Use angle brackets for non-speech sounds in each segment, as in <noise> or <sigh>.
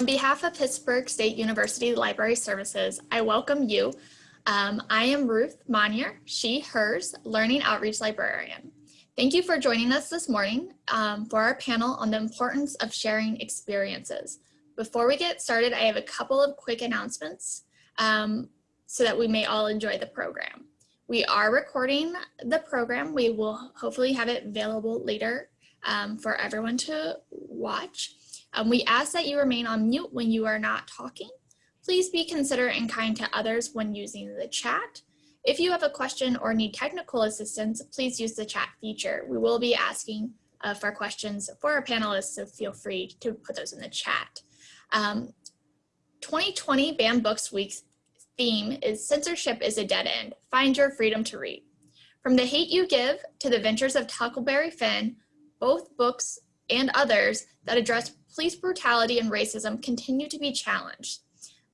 On behalf of Pittsburg State University Library Services, I welcome you. Um, I am Ruth Monier, she, hers, Learning Outreach Librarian. Thank you for joining us this morning um, for our panel on the importance of sharing experiences. Before we get started, I have a couple of quick announcements um, so that we may all enjoy the program. We are recording the program. We will hopefully have it available later um, for everyone to watch. Um, we ask that you remain on mute when you are not talking. Please be considerate and kind to others when using the chat. If you have a question or need technical assistance, please use the chat feature. We will be asking uh, for questions for our panelists, so feel free to put those in the chat. Um, 2020 Banned Books Week's theme is Censorship is a Dead End, Find Your Freedom to Read. From The Hate You Give to The Ventures of Huckleberry Finn, both books and others that address police brutality and racism continue to be challenged.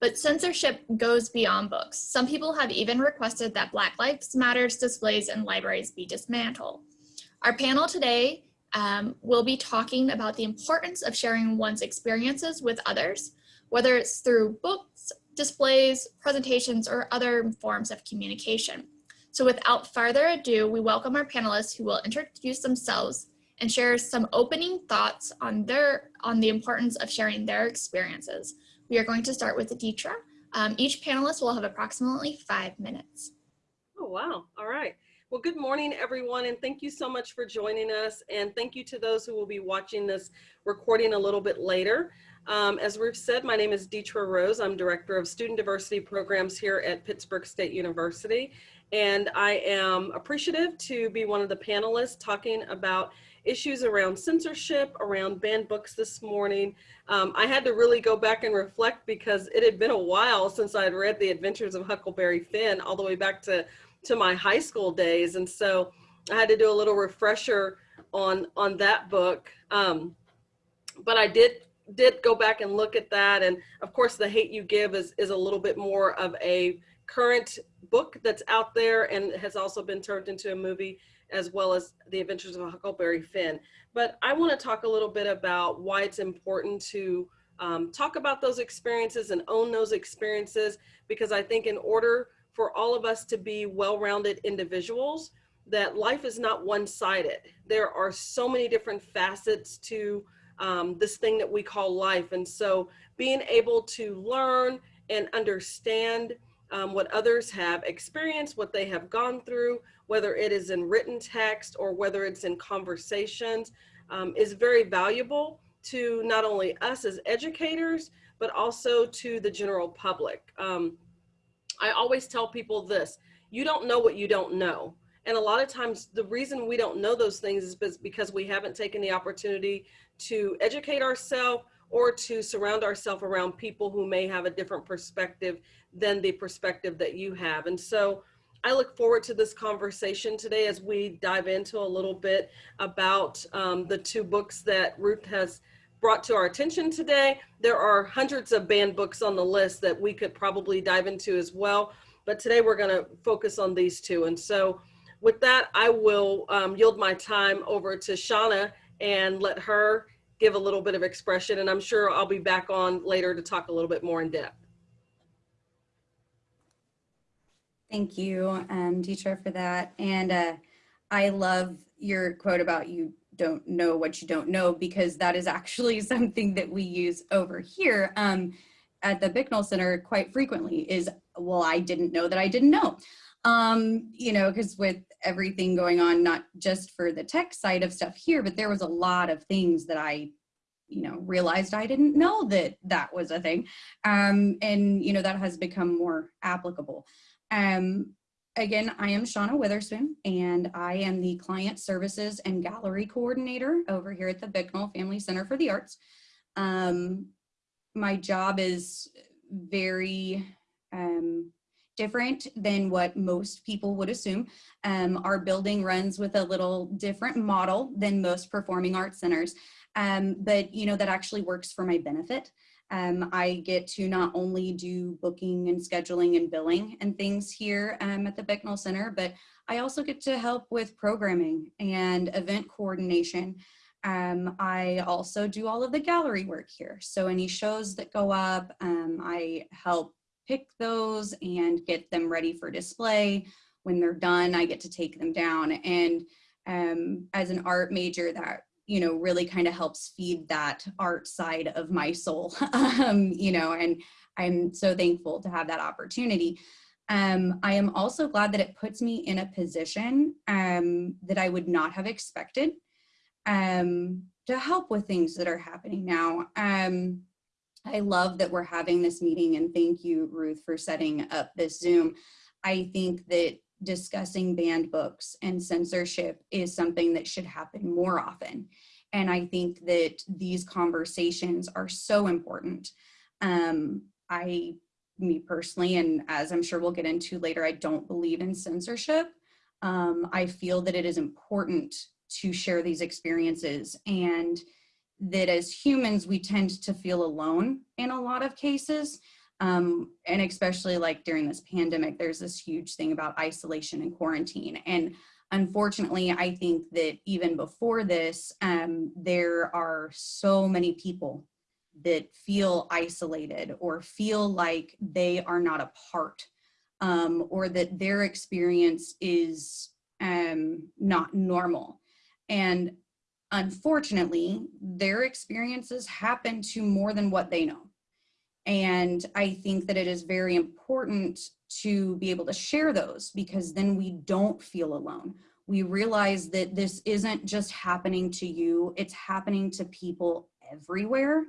But censorship goes beyond books. Some people have even requested that Black Lives Matters displays in libraries be dismantled. Our panel today um, will be talking about the importance of sharing one's experiences with others, whether it's through books, displays, presentations, or other forms of communication. So without further ado, we welcome our panelists who will introduce themselves and share some opening thoughts on their on the importance of sharing their experiences. We are going to start with Deetra. Um, each panelist will have approximately five minutes. Oh, wow. All right. Well, good morning, everyone, and thank you so much for joining us. And thank you to those who will be watching this recording a little bit later. Um, as Ruth said, my name is Deetra Rose. I'm Director of Student Diversity Programs here at Pittsburg State University. And I am appreciative to be one of the panelists talking about issues around censorship, around banned books this morning. Um, I had to really go back and reflect because it had been a while since I had read The Adventures of Huckleberry Finn all the way back to, to my high school days. And so I had to do a little refresher on, on that book. Um, but I did did go back and look at that. And of course, The Hate You Give is, is a little bit more of a current book that's out there and has also been turned into a movie as well as The Adventures of Huckleberry Finn. But I want to talk a little bit about why it's important to um, talk about those experiences and own those experiences, because I think in order for all of us to be well-rounded individuals, that life is not one-sided. There are so many different facets to um, this thing that we call life. And so being able to learn and understand um, what others have experienced, what they have gone through, whether it is in written text or whether it's in conversations, um, is very valuable to not only us as educators, but also to the general public. Um, I always tell people this, you don't know what you don't know. And a lot of times the reason we don't know those things is because we haven't taken the opportunity to educate ourselves or to surround ourselves around people who may have a different perspective than the perspective that you have. And so I look forward to this conversation today as we dive into a little bit about um, the two books that Ruth has brought to our attention today. There are hundreds of banned books on the list that we could probably dive into as well. But today we're gonna focus on these two. And so with that, I will um, yield my time over to Shauna and let her give a little bit of expression. And I'm sure I'll be back on later to talk a little bit more in depth. Thank you, um, Deetra, for that. And uh, I love your quote about you don't know what you don't know, because that is actually <laughs> something that we use over here um, at the Bicknell Center quite frequently is, well, I didn't know that I didn't know. Um, you know, because with everything going on, not just for the tech side of stuff here, but there was a lot of things that I you know realized i didn't know that that was a thing. Um and you know that has become more applicable. Um again i am shauna witherspoon and i am the client services and gallery coordinator over here at the bicknell family center for the arts. Um my job is very um different than what most people would assume. Um, our building runs with a little different model than most performing arts centers, um, but you know that actually works for my benefit. Um, I get to not only do booking and scheduling and billing and things here um, at the Bicknell Center, but I also get to help with programming and event coordination Um, I also do all of the gallery work here. So any shows that go up, um, I help pick those and get them ready for display. When they're done, I get to take them down. And um, as an art major, that you know really kind of helps feed that art side of my soul. <laughs> um, you know, and I'm so thankful to have that opportunity. Um, I am also glad that it puts me in a position um, that I would not have expected um, to help with things that are happening now. I love that we're having this meeting and thank you, Ruth, for setting up this Zoom. I think that discussing banned books and censorship is something that should happen more often. And I think that these conversations are so important. Um, I, me personally, and as I'm sure we'll get into later, I don't believe in censorship. Um, I feel that it is important to share these experiences and that as humans, we tend to feel alone in a lot of cases. Um, and especially like during this pandemic, there's this huge thing about isolation and quarantine. And unfortunately, I think that even before this, um, there are so many people that feel isolated or feel like they are not a part um, or that their experience is um, not normal. And unfortunately, their experiences happen to more than what they know. And I think that it is very important to be able to share those because then we don't feel alone. We realize that this isn't just happening to you, it's happening to people everywhere.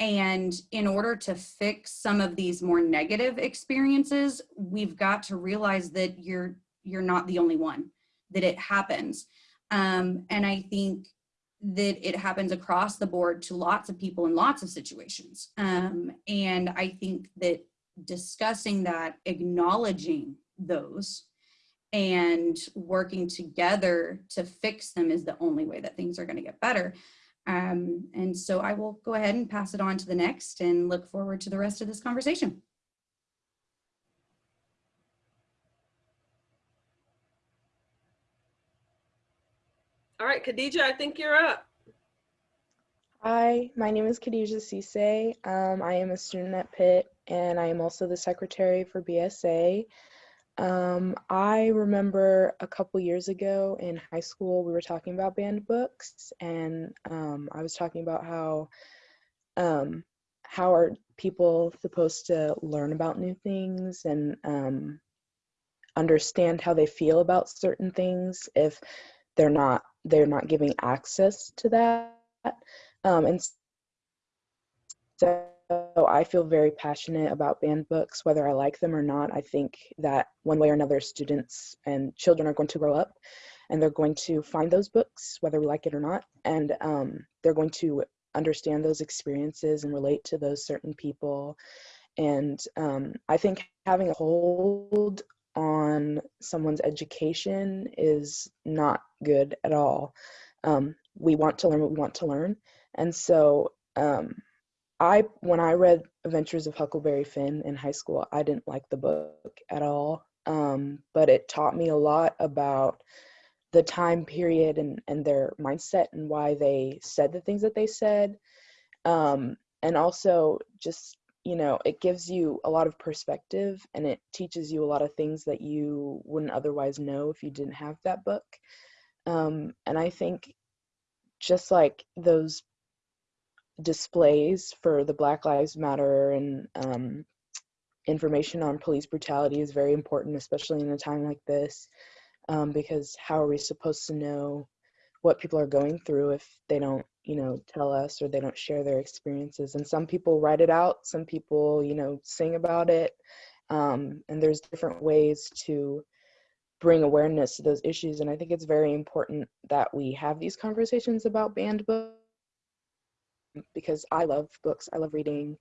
And in order to fix some of these more negative experiences, we've got to realize that you're you're not the only one, that it happens. Um, and I think that it happens across the board to lots of people in lots of situations. Um, and I think that discussing that, acknowledging those, and working together to fix them is the only way that things are going to get better. Um, and so I will go ahead and pass it on to the next and look forward to the rest of this conversation. Right, Khadija, I think you're up. Hi, my name is Khadija Cisse. Um, I am a student at Pitt and I am also the secretary for BSA. Um, I remember a couple years ago in high school, we were talking about banned books and um, I was talking about how um, how are people supposed to learn about new things and um, understand how they feel about certain things if they're not they're not giving access to that um, and so I feel very passionate about banned books, whether I like them or not. I think that one way or another, students and children are going to grow up and they're going to find those books, whether we like it or not, and um, they're going to understand those experiences and relate to those certain people. And um, I think having a hold on someone's education is not good at all. Um, we want to learn what we want to learn. And so um, I, when I read Adventures of Huckleberry Finn in high school, I didn't like the book at all. Um, but it taught me a lot about the time period and, and their mindset and why they said the things that they said. Um, and also just you know, it gives you a lot of perspective and it teaches you a lot of things that you wouldn't otherwise know if you didn't have that book. Um, and I think just like those displays for the Black Lives Matter and um, information on police brutality is very important, especially in a time like this, um, because how are we supposed to know what people are going through if they don't you know tell us or they don't share their experiences and some people write it out some people you know sing about it um, and there's different ways to bring awareness to those issues and i think it's very important that we have these conversations about banned books because i love books i love reading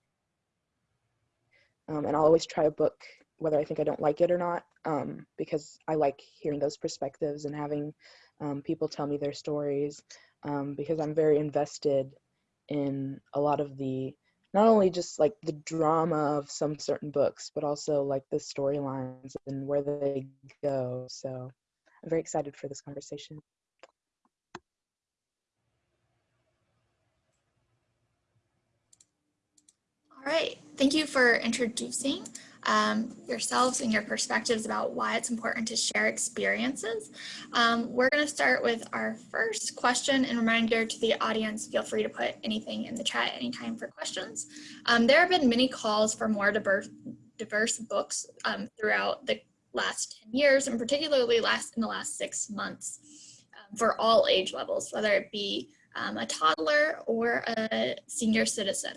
um, and i'll always try a book whether I think I don't like it or not, um, because I like hearing those perspectives and having um, people tell me their stories, um, because I'm very invested in a lot of the, not only just like the drama of some certain books, but also like the storylines and where they go. So I'm very excited for this conversation. All right, thank you for introducing um, yourselves and your perspectives about why it's important to share experiences. Um, we're going to start with our first question and reminder to the audience, feel free to put anything in the chat anytime for questions. Um, there have been many calls for more diverse, diverse books um, throughout the last 10 years and particularly last in the last six months um, for all age levels, whether it be um, a toddler or a senior citizen.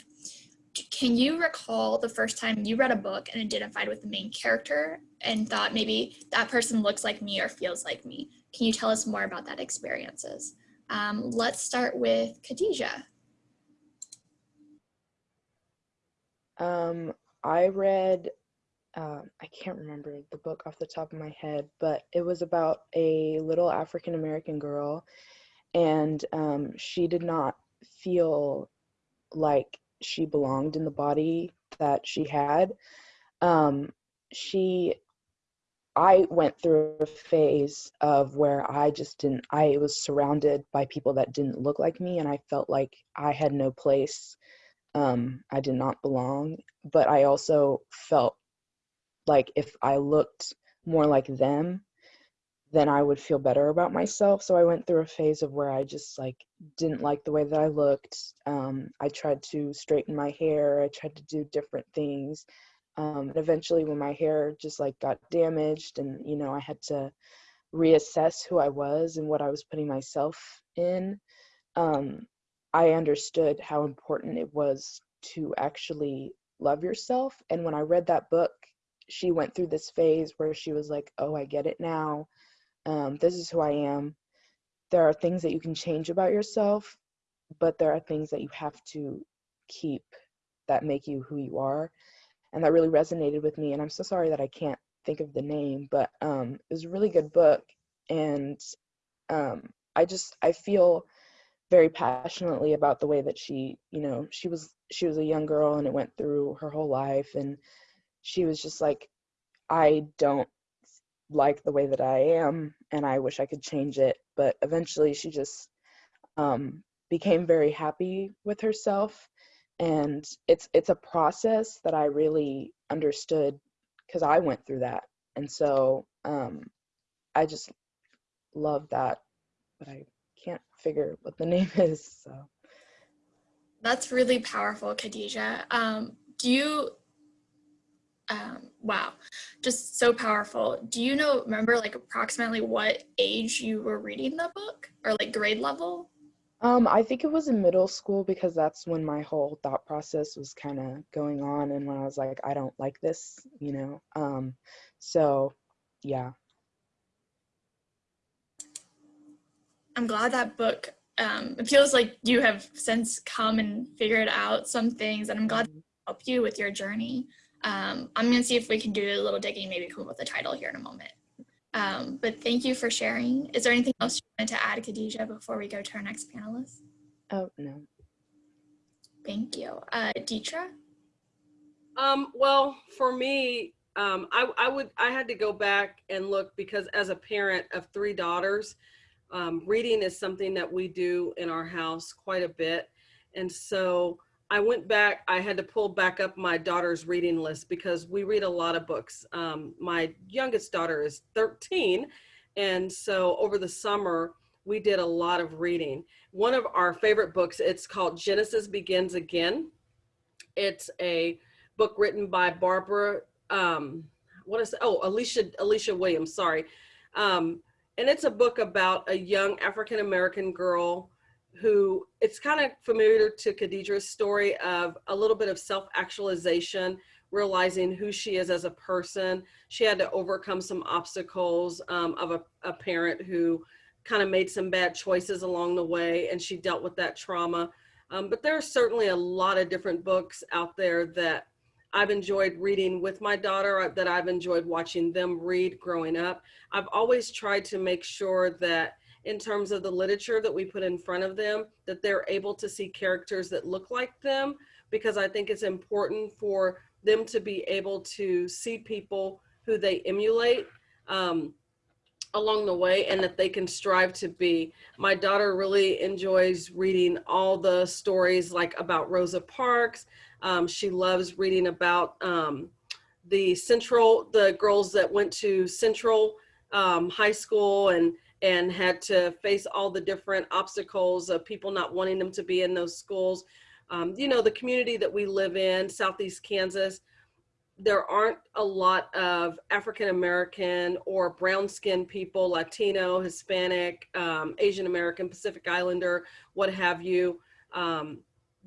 Can you recall the first time you read a book and identified with the main character and thought maybe that person looks like me or feels like me? Can you tell us more about that experiences? Um, let's start with Khadijah. Um, I read, uh, I can't remember the book off the top of my head, but it was about a little African American girl, and um, she did not feel like she belonged in the body that she had. Um, she, I went through a phase of where I just didn't, I was surrounded by people that didn't look like me, and I felt like I had no place. Um, I did not belong, but I also felt like if I looked more like them, then I would feel better about myself. So I went through a phase of where I just like didn't like the way that I looked. Um, I tried to straighten my hair. I tried to do different things. Um, and eventually when my hair just like got damaged and, you know, I had to reassess who I was and what I was putting myself in, um, I understood how important it was to actually love yourself. And when I read that book, she went through this phase where she was like, oh, I get it now um, this is who I am. There are things that you can change about yourself, but there are things that you have to keep that make you who you are. And that really resonated with me. And I'm so sorry that I can't think of the name, but um, it was a really good book. And um, I just, I feel very passionately about the way that she, you know, she was, she was a young girl and it went through her whole life. And she was just like, I don't like the way that I am and I wish I could change it. But eventually she just um, became very happy with herself. And it's it's a process that I really understood because I went through that. And so um, I just love that, but I can't figure what the <laughs> name is. So that's really powerful, Khadijah. Um, do you um, wow, just so powerful. Do you know, remember like approximately what age you were reading the book or like grade level? Um, I think it was in middle school because that's when my whole thought process was kind of going on and when I was like, I don't like this, you know? Um, so yeah. I'm glad that book, um, it feels like you have since come and figured out some things and I'm glad Mhm. to help you with your journey. Um, I'm going to see if we can do a little digging, maybe come up with a title here in a moment. Um, but thank you for sharing. Is there anything else you wanted to add, Khadijah, before we go to our next panelist? Oh, no. Thank you. Uh, Deetra? Um, well, for me, um, I, I would, I had to go back and look because as a parent of three daughters, um, reading is something that we do in our house quite a bit. And so I went back, I had to pull back up my daughter's reading list because we read a lot of books. Um, my youngest daughter is 13. And so over the summer, we did a lot of reading. One of our favorite books, it's called Genesis Begins Again. It's a book written by Barbara, um, what is, oh, Alicia, Alicia Williams, sorry. Um, and it's a book about a young African-American girl who it's kind of familiar to Khadijah's story of a little bit of self-actualization, realizing who she is as a person. She had to overcome some obstacles um, of a, a parent who kind of made some bad choices along the way and she dealt with that trauma. Um, but there are certainly a lot of different books out there that I've enjoyed reading with my daughter, uh, that I've enjoyed watching them read growing up. I've always tried to make sure that in terms of the literature that we put in front of them, that they're able to see characters that look like them, because I think it's important for them to be able to see people who they emulate. Um, along the way and that they can strive to be. My daughter really enjoys reading all the stories like about Rosa Parks. Um, she loves reading about um, the Central, the girls that went to Central um, High School and and had to face all the different obstacles of people not wanting them to be in those schools. Um, you know, the community that we live in, Southeast Kansas, there aren't a lot of African American or brown skinned people, Latino, Hispanic, um, Asian American, Pacific Islander, what have you, um,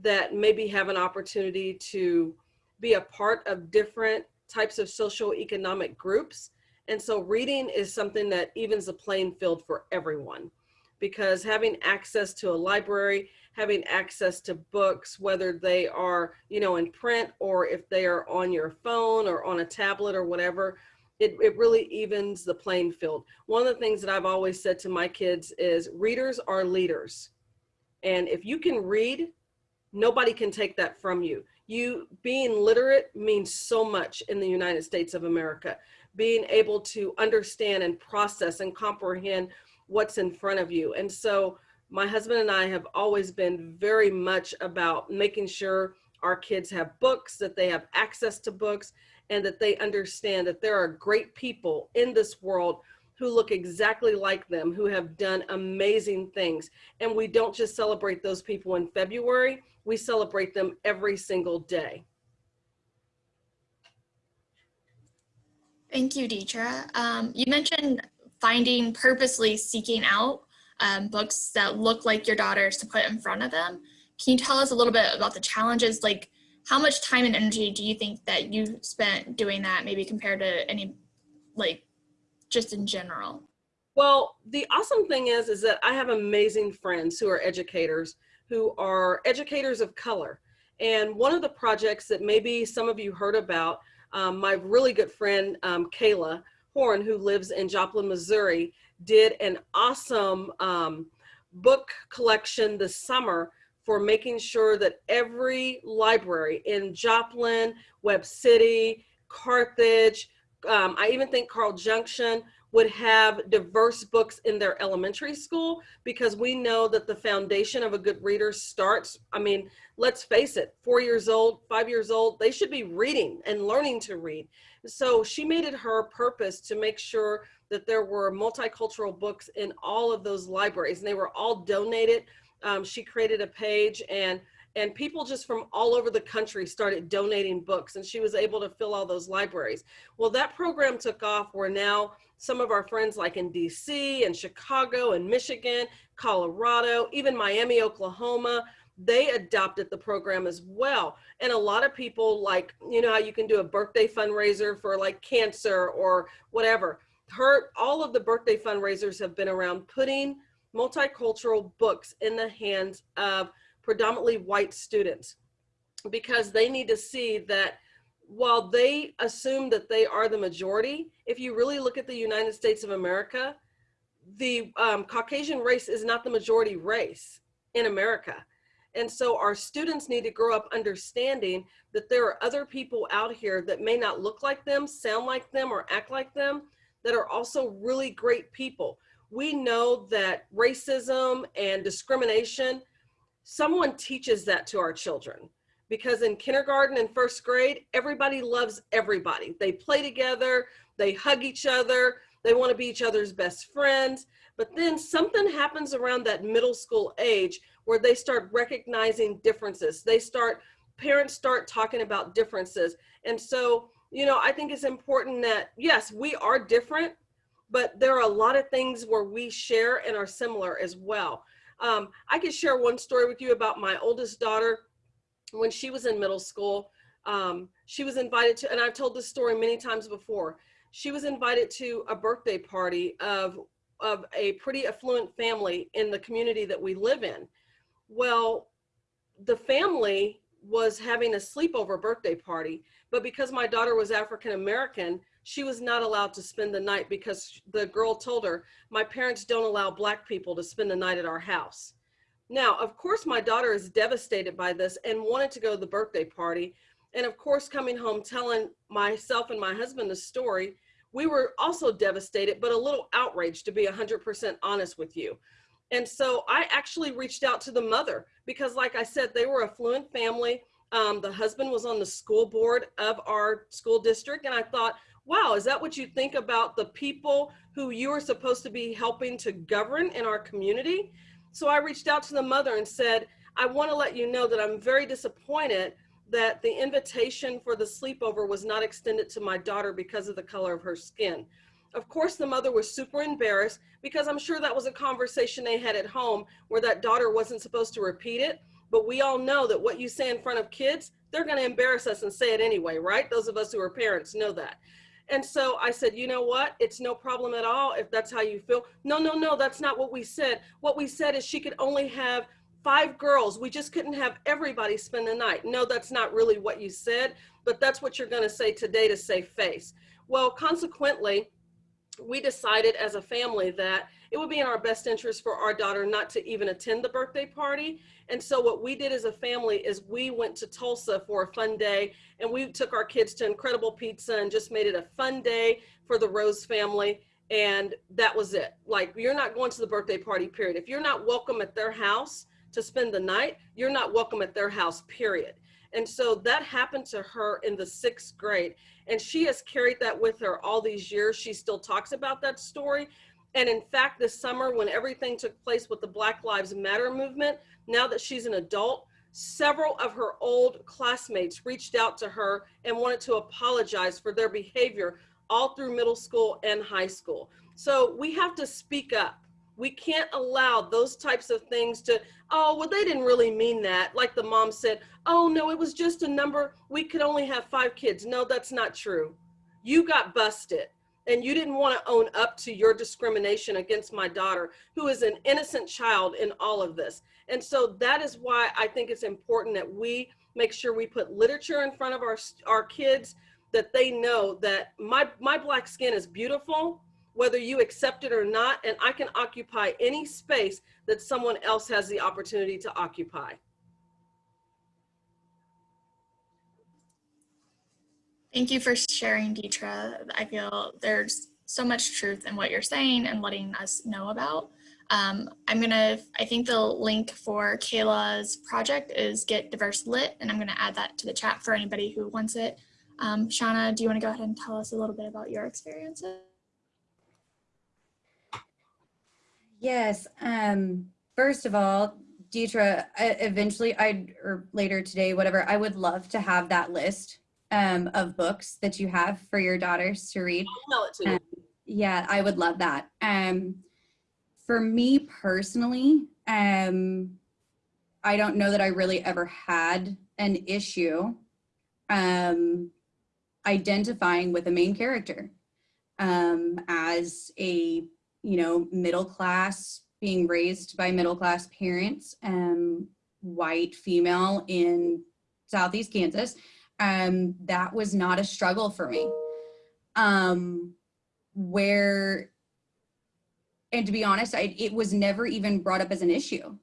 that maybe have an opportunity to be a part of different types of social economic groups. And so reading is something that evens the playing field for everyone because having access to a library, having access to books, whether they are, you know, in print or if they are on your phone or on a tablet or whatever, it, it really evens the playing field. One of the things that I've always said to my kids is readers are leaders. And if you can read, nobody can take that from you. You being literate means so much in the United States of America. Being able to understand and process and comprehend what's in front of you. And so my husband and I have always been very much about making sure our kids have books, that they have access to books, and that they understand that there are great people in this world who look exactly like them, who have done amazing things. And we don't just celebrate those people in February, we celebrate them every single day. Thank you, Deetra. Um, you mentioned finding purposely seeking out um, books that look like your daughters to put in front of them. Can you tell us a little bit about the challenges? Like how much time and energy do you think that you spent doing that maybe compared to any, like just in general? Well, the awesome thing is, is that I have amazing friends who are educators, who are educators of color. And one of the projects that maybe some of you heard about, um, my really good friend, um, Kayla Horn, who lives in Joplin, Missouri, did an awesome um, book collection this summer for making sure that every library in Joplin, Webb City, Carthage, um, I even think Carl Junction would have diverse books in their elementary school because we know that the foundation of a good reader starts, I mean, let's face it, four years old, five years old, they should be reading and learning to read. So she made it her purpose to make sure that there were multicultural books in all of those libraries and they were all donated. Um, she created a page and and people just from all over the country started donating books and she was able to fill all those libraries. Well, that program took off where now some of our friends like in DC and Chicago and Michigan, Colorado, even Miami, Oklahoma, they adopted the program as well. And a lot of people like, you know how you can do a birthday fundraiser for like cancer or whatever her all of the birthday fundraisers have been around putting multicultural books in the hands of predominantly white students because they need to see that while they assume that they are the majority, if you really look at the United States of America, the um, Caucasian race is not the majority race in America. And so our students need to grow up understanding that there are other people out here that may not look like them, sound like them, or act like them, that are also really great people. We know that racism and discrimination, someone teaches that to our children because in kindergarten and first grade, everybody loves everybody. They play together, they hug each other, they want to be each other's best friends. But then something happens around that middle school age where they start recognizing differences. They start, parents start talking about differences. And so you know, I think it's important that, yes, we are different, but there are a lot of things where we share and are similar as well. Um, I could share one story with you about my oldest daughter. When she was in middle school, um, she was invited to, and I've told this story many times before, she was invited to a birthday party of, of a pretty affluent family in the community that we live in. Well, the family was having a sleepover birthday party but because my daughter was African American, she was not allowed to spend the night because the girl told her, my parents don't allow black people to spend the night at our house. Now, of course, my daughter is devastated by this and wanted to go to the birthday party. And of course, coming home telling myself and my husband the story, we were also devastated, but a little outraged to be 100% honest with you. And so I actually reached out to the mother because like I said, they were a fluent family. Um, the husband was on the school board of our school district. And I thought, wow, is that what you think about the people who you are supposed to be helping to govern in our community? So I reached out to the mother and said, I want to let you know that I'm very disappointed that the invitation for the sleepover was not extended to my daughter because of the color of her skin. Of course, the mother was super embarrassed because I'm sure that was a conversation they had at home where that daughter wasn't supposed to repeat it. But we all know that what you say in front of kids, they're going to embarrass us and say it anyway, right? Those of us who are parents know that. And so I said, you know what? It's no problem at all if that's how you feel. No, no, no, that's not what we said. What we said is she could only have five girls. We just couldn't have everybody spend the night. No, that's not really what you said, but that's what you're going to say today to save face. Well, consequently, we decided as a family that it would be in our best interest for our daughter not to even attend the birthday party. And so what we did as a family is we went to Tulsa for a fun day and we took our kids to Incredible Pizza and just made it a fun day for the Rose family. And that was it. Like, you're not going to the birthday party, period. If you're not welcome at their house to spend the night, you're not welcome at their house, period. And so that happened to her in the sixth grade. And she has carried that with her all these years. She still talks about that story. And in fact, this summer, when everything took place with the Black Lives Matter movement, now that she's an adult, several of her old classmates reached out to her and wanted to apologize for their behavior all through middle school and high school. So we have to speak up. We can't allow those types of things to, oh, well, they didn't really mean that. Like the mom said, oh, no, it was just a number. We could only have five kids. No, that's not true. You got busted and you didn't want to own up to your discrimination against my daughter, who is an innocent child in all of this. And so that is why I think it's important that we make sure we put literature in front of our, our kids, that they know that my, my black skin is beautiful, whether you accept it or not, and I can occupy any space that someone else has the opportunity to occupy. Thank you for sharing, Deetra. I feel there's so much truth in what you're saying and letting us know about. Um, I'm gonna, I think the link for Kayla's project is Get Diverse Lit, and I'm gonna add that to the chat for anybody who wants it. Um, Shauna, do you wanna go ahead and tell us a little bit about your experiences? Yes. Um, first of all, Deetra, eventually I'd, or later today, whatever, I would love to have that list um, of books that you have for your daughters to read. To. Um, yeah, I would love that. Um, for me personally, um, I don't know that I really ever had an issue um, identifying with a main character um, as a, you know, middle class, being raised by middle class parents, um, white female in Southeast Kansas um, that was not a struggle for me. Um, where, and to be honest, I, it was never even brought up as an issue,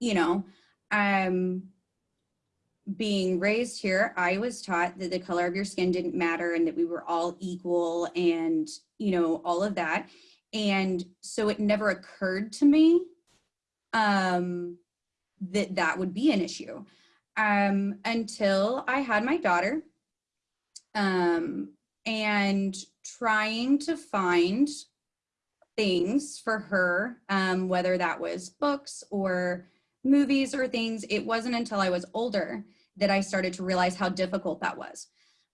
you know, um, being raised here, I was taught that the color of your skin didn't matter and that we were all equal and, you know, all of that. And so it never occurred to me um, that that would be an issue um, until I had my daughter um, and trying to find things for her, um, whether that was books or movies or things. It wasn't until I was older that I started to realize how difficult that was.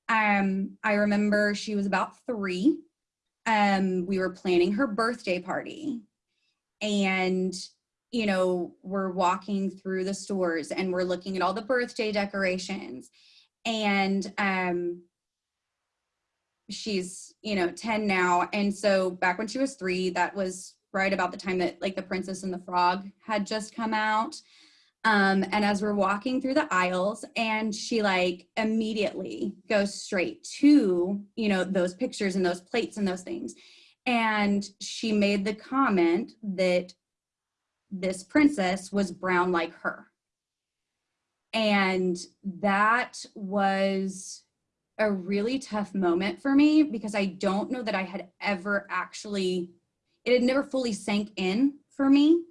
Um, I remember she was about three. Um, we were planning her birthday party and you know, we're walking through the stores and we're looking at all the birthday decorations and um, she's, you know, 10 now. And so back when she was three, that was right about the time that like the Princess and the Frog had just come out. Um, and as we're walking through the aisles and she like immediately goes straight to, you know, those pictures and those plates and those things. And she made the comment that this princess was brown like her. And that was a really tough moment for me because I don't know that I had ever actually, it had never fully sank in for me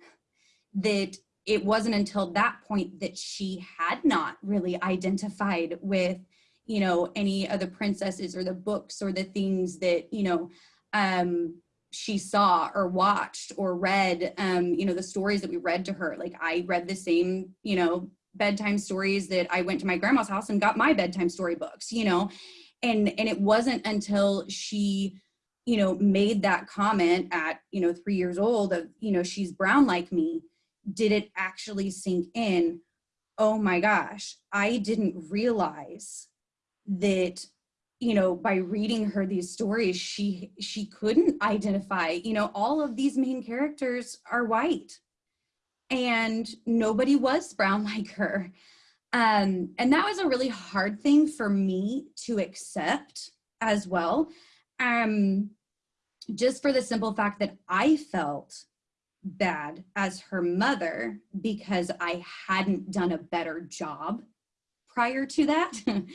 that it wasn't until that point that she had not really identified with, you know, any of the princesses or the books or the things that, you know, um, she saw or watched or read, um, you know, the stories that we read to her. Like I read the same, you know, bedtime stories that I went to my grandma's house and got my bedtime story books, you know, and, and it wasn't until she, you know, made that comment at, you know, three years old of, you know, she's brown like me, did it actually sink in? Oh my gosh, I didn't realize that you know by reading her these stories she she couldn't identify you know all of these main characters are white. And nobody was brown <laughs> like her. Um and that was a really hard thing for me to accept as well. Um just for the simple fact that i felt bad as her mother because i hadn't done a better job prior to that <laughs>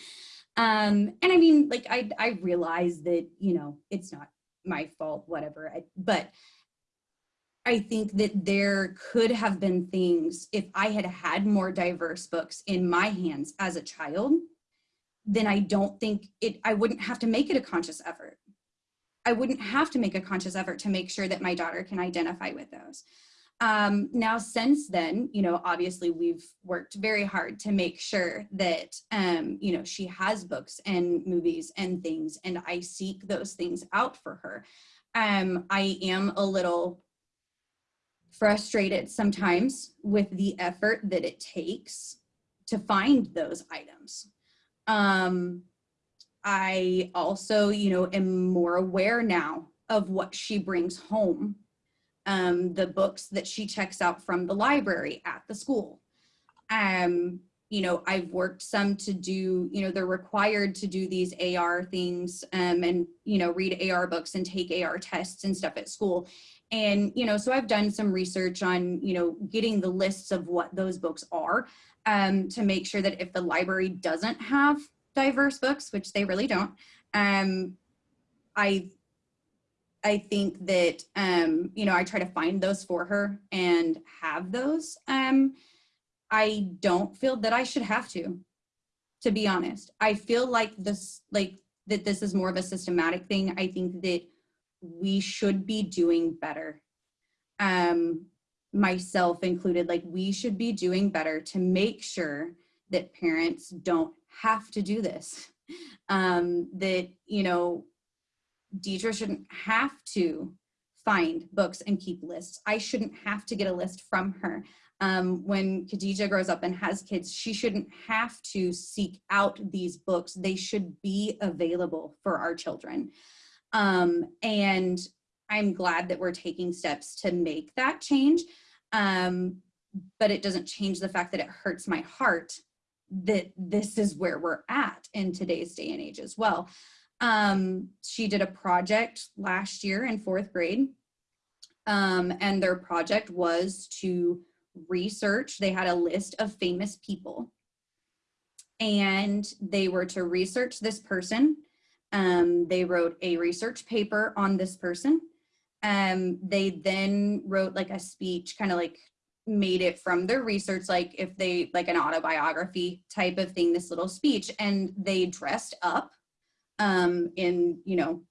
Um, and I mean, like, I, I realize that, you know, it's not my fault, whatever, I, but I think that there could have been things if I had had more diverse books in my hands as a child, then I don't think it, I wouldn't have to make it a conscious effort. I wouldn't have to make a conscious effort to make sure that my daughter can identify with those. Um, now, since then, you know, obviously we've worked very hard to make sure that, um, you know, she has books and movies and things, and I seek those things out for her. Um, I am a little frustrated sometimes with the effort that it takes to find those items. Um, I also, you know, am more aware now of what she brings home um, the books that she checks out from the library at the school. Um, you know, I've worked some to do, you know, they're required to do these AR things um, and, you know, read AR books and take AR tests and stuff at school. And, you know, so I've done some research on, you know, getting the lists of what those books are um, to make sure that if the library doesn't have diverse books, which they really don't, um, I I think that, um, you know, I try to find those for her and have those. Um, I don't feel that I should have to, to be honest. I feel like this, like that this is more of a systematic thing. I think that we should be doing better. Um, myself included, like we should be doing better to make sure that parents don't have to do this. <laughs> Um, that, you know, Deetra shouldn't have to find books and keep lists. I shouldn't have to get a list from her. Um, when Khadija grows up and has kids, she shouldn't have to seek out these books. They should be available for our children. Um, and I'm glad that we're taking steps to make that change. Um, but it doesn't change the fact that it hurts my heart that this is where we're at in today's day and age as well. Um, she did a project last year in fourth grade. Um, and their project was to research, they had a list of famous people. And they were to research this person. Um, they wrote a research paper on this person. Um, they then wrote like a speech, kind of like made it from their research, like if they, like an autobiography type of thing, this little speech, and they dressed up um, in, you know,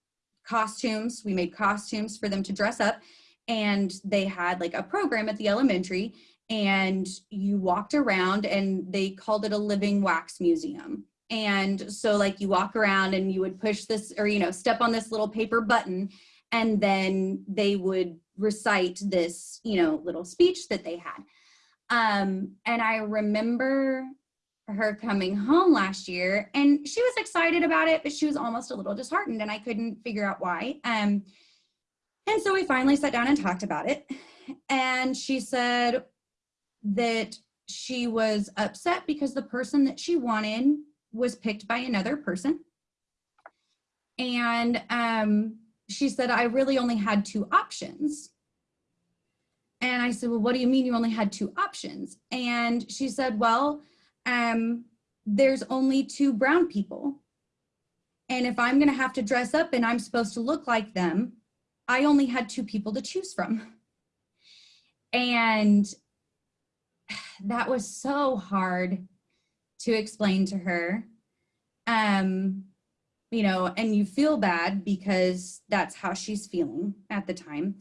costumes. We made costumes for them to dress up and they had like a program at the elementary and you walked around and they called it a living wax museum. And so like you walk around and you would push this or, you know, step on this little paper button and then they would recite this, you know, little speech that they had. Um, and I remember her coming home last year and she was excited about it, but she was almost a little disheartened and I couldn't figure out why. Um, and so we finally sat down and talked about it. And she said that she was upset because the person that she wanted was picked by another person. And um, she said, I really only had two options. And I said, well, what do you mean you only had two options? And she said, well, um, there's only two brown people And if I'm going to have to dress up and I'm supposed to look like them, I only had two people to choose from. And that was so hard to explain to her. Um, you know, and you feel bad because that's how she's feeling at the time.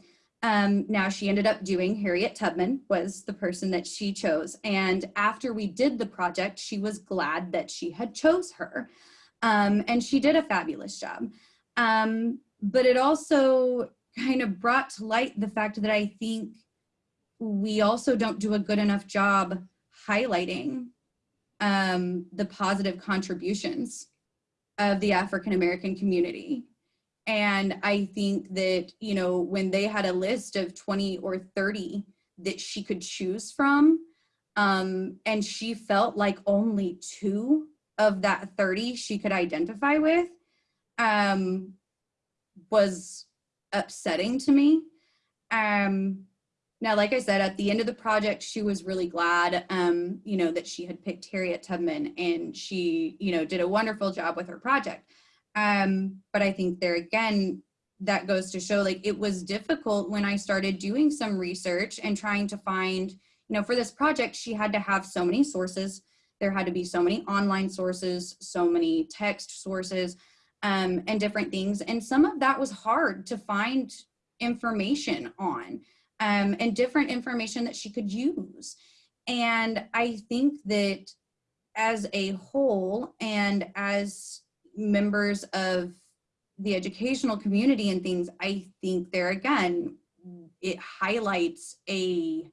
Um, now she ended up doing Harriet Tubman was the person that she chose. And after we did the project, she was glad that she had chose her. Um, and she did a fabulous job. Um, but it also kind of brought to light the fact that I think we also don't do a good enough job highlighting um, the positive contributions of the African American community. And I think that, you know, when they had a list of 20 or 30 that she could choose from, um, and she felt like only two of that 30 she could identify with, um, was upsetting to me. Um, now, like I said, at the end of the project, she was really glad, um, you know, that she had picked Harriet Tubman and she, you know, did a wonderful job with her project. Um, but I think there again, that goes to show like it was difficult when I started doing some research and trying to find, you know, for this project, she had to have so many sources. There had to be so many online sources, so many text sources, um, and different things. And some of that was hard to find information on um, and different information that she could use. And I think that as a whole and as members of the educational community and things, I think there again, it highlights a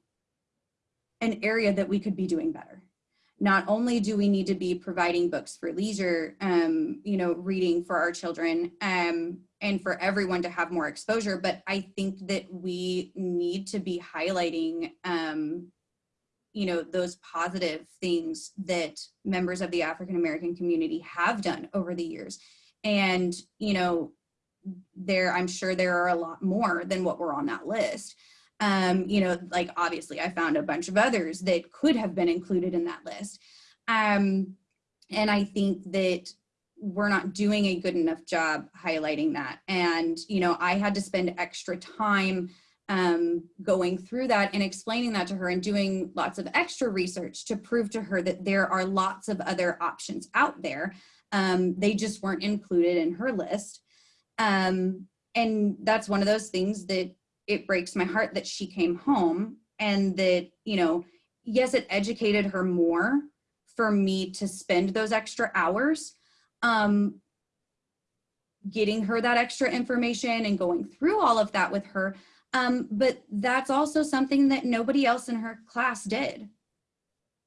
an area that we could be doing better. Not only do we need to be providing books for leisure, um, you know, reading for our children, um, and for everyone to have more exposure, but I think that we need to be highlighting, um, you know, those positive things that members of the African American community have done over the years. And, you know, there, I'm sure there are a lot more than what were on that list. Um, you know, like obviously I found a bunch of others that could have been included in that list. Um, and I think that we're not doing a good enough job highlighting that. And, you know, I had to spend extra time um, going through that and explaining that to her and doing lots of extra research to prove to her that there are lots of other options out there. Um, they just weren't included in her list. Um, and that's one of those things that it breaks my heart that she came home and that, you know, yes, it educated her more for me to spend those extra hours, um, getting her that extra information and going through all of that with her. Um, but that's also something that nobody else in her class did.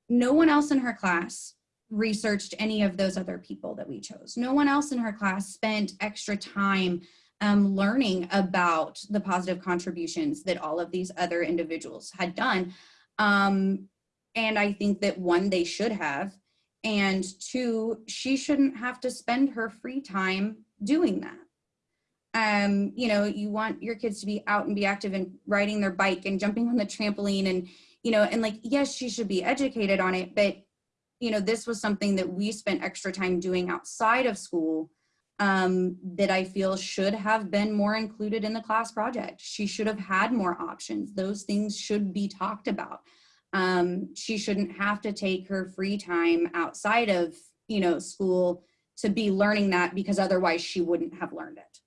No one else in her class researched any of those other people that we chose. No one else in her class spent extra time um, learning about the positive contributions that all of these other individuals had done. Um, and I think that one, they should have, and two, she shouldn't have to spend her free time doing that. Um, you know, you want your kids to be out and be active and riding their bike and jumping on the trampoline and, you know, and like, yes, she should be educated on it, but, you know, this was something that we spent extra time doing outside of school um, that I feel should have been more included in the class project. She should have had more options. Those things should be talked about um, she shouldn't have to take her free time outside of you know school to be learning that because otherwise she wouldn't have learned it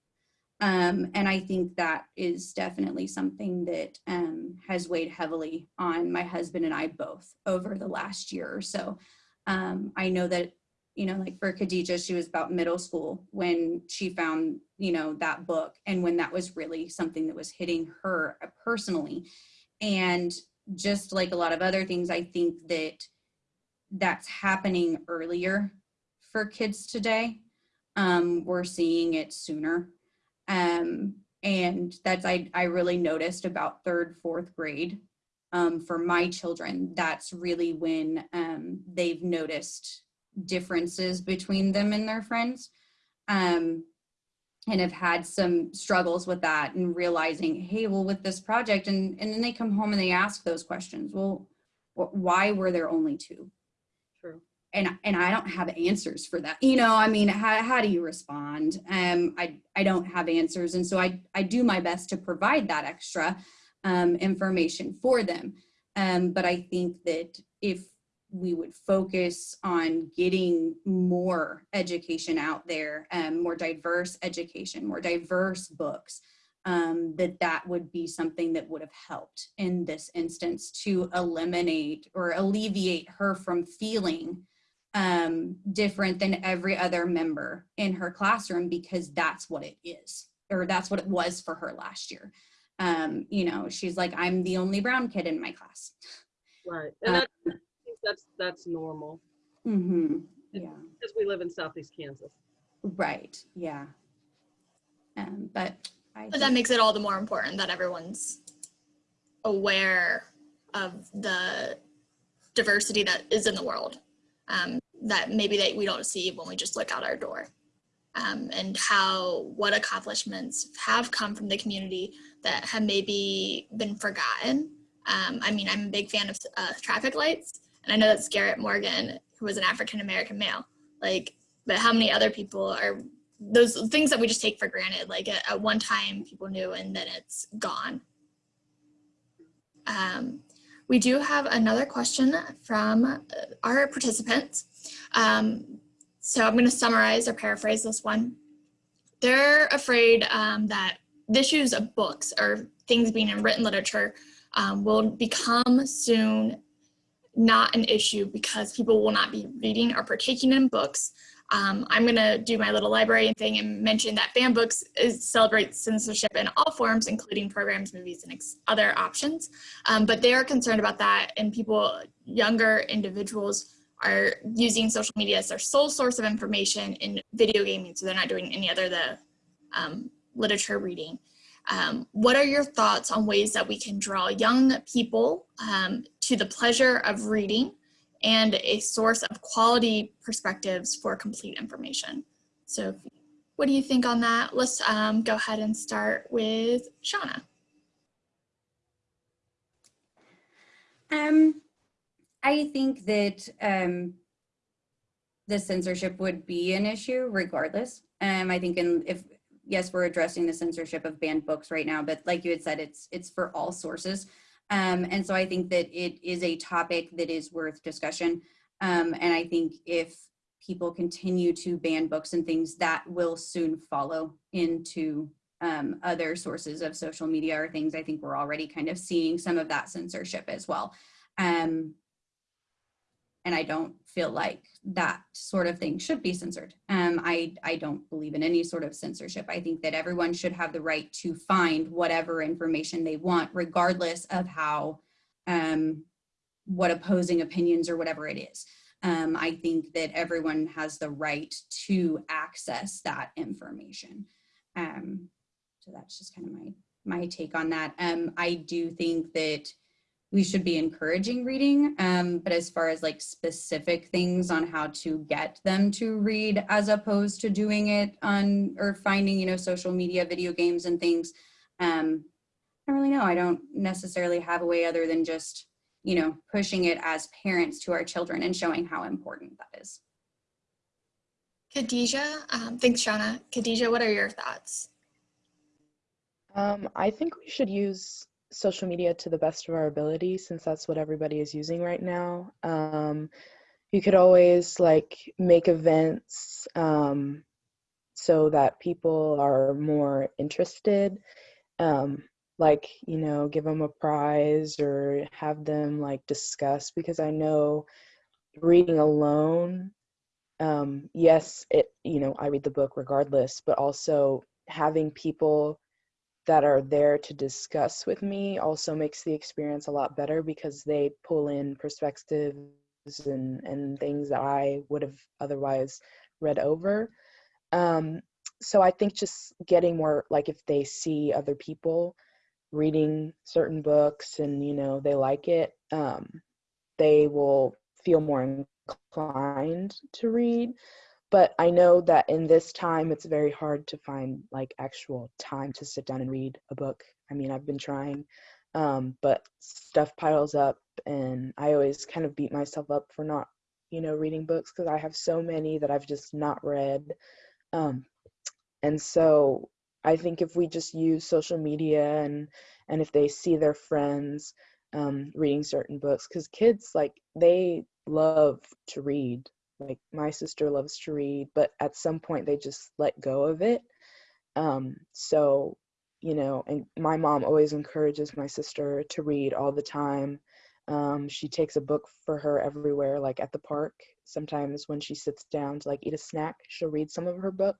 um, and i think that is definitely something that um, has weighed heavily on my husband and i both over the last year or so um, i know that you know like for khadijah she was about middle school when she found you know that book and when that was really something that was hitting her personally and just like a lot of other things, I think that that's happening earlier for kids today. Um, we're seeing it sooner. Um, and that's, I, I really noticed about third, fourth grade um, for my children, that's really when um, they've noticed differences between them and their friends. Um, and have had some struggles with that and realizing, hey, well, with this project, and, and then they come home and they ask those questions. Well, wh why were there only two? True. And and I don't have answers for that. You know, I mean, how, how do you respond? Um, I I don't have answers, and so I I do my best to provide that extra um, information for them. Um, but I think that if we would focus on getting more education out there, um, more diverse education, more diverse books, um, that that would be something that would have helped in this instance to eliminate or alleviate her from feeling um, different than every other member in her classroom because that's what it is, or that's what it was for her last year. Um, you know, she's like, I'm the only brown kid in my class. Right. And that, I think that's, that's normal Mm-hmm. Yeah. because we live in Southeast Kansas. Right. Yeah. Um, but I But that makes it all the more important that everyone's aware of the diversity that is in the world um, that maybe that we don't see when we just look out our door. Um, and how what accomplishments have come from the community that have maybe been forgotten. Um, I mean, I'm a big fan of uh, traffic lights, and I know that's Garrett Morgan, who was an African American male. Like, but how many other people are those things that we just take for granted? Like at, at one time, people knew, and then it's gone. Um, we do have another question from uh, our participants. Um, so I'm going to summarize or paraphrase this one. They're afraid um, that the issues of books or things being in written literature um, will become soon not an issue because people will not be reading or partaking in books. Um, I'm going to do my little library thing and mention that Banned Books is, celebrates censorship in all forms, including programs, movies, and other options. Um, but they are concerned about that, and people, younger individuals, are using social media as their sole source of information in video gaming, so they're not doing any other the um, literature reading. Um, what are your thoughts on ways that we can draw young people um, to the pleasure of reading and a source of quality perspectives for complete information? So what do you think on that? Let's um, go ahead and start with Shauna. Um, I think that um, the censorship would be an issue regardless. Um, I think in, if, yes, we're addressing the censorship of banned books right now, but like you had said, it's, it's for all sources. Um, and so I think that it is a topic that is worth discussion. Um, and I think if people continue to ban books and things, that will soon follow into um, other sources of social media or things. I think we're already kind of seeing some of that censorship as well. Um, and I don't feel like that sort of thing should be censored. Um, I, I don't believe in any sort of censorship. I think that everyone should have the right to find whatever information they want, regardless of how, um, what opposing opinions or whatever it is. Um, I think that everyone has the right to access that information. Um, so that's just kind of my, my take on that. Um, I do think that we should be encouraging reading. Um, but as far as like specific things on how to get them to read as opposed to doing it on or finding, you know, social media, video games and things, um, I don't really know. I don't necessarily have a way other than just, you know, pushing it as parents to our children and showing how important that is. Khadijah, um, thanks Shauna. Khadijah, what are your thoughts? Um, I think we should use social media to the best of our ability since that's what everybody is using right now. Um, you could always like make events um, so that people are more interested. Um, like, you know, give them a prize or have them like discuss because I know reading alone, um, yes, it, you know, I read the book regardless, but also having people that are there to discuss with me also makes the experience a lot better because they pull in perspectives and, and things that I would have otherwise read over. Um, so I think just getting more like if they see other people reading certain books and you know they like it, um, they will feel more inclined to read but I know that in this time it's very hard to find like actual time to sit down and read a book. I mean, I've been trying, um, but stuff piles up, and I always kind of beat myself up for not you know, reading books because I have so many that I've just not read. Um, and so I think if we just use social media and and if they see their friends um, reading certain books, because kids like they love to read. Like my sister loves to read, but at some point they just let go of it. Um, so you know, and my mom always encourages my sister to read all the time. Um, she takes a book for her everywhere, like at the park. Sometimes when she sits down to like eat a snack, she'll read some of her book.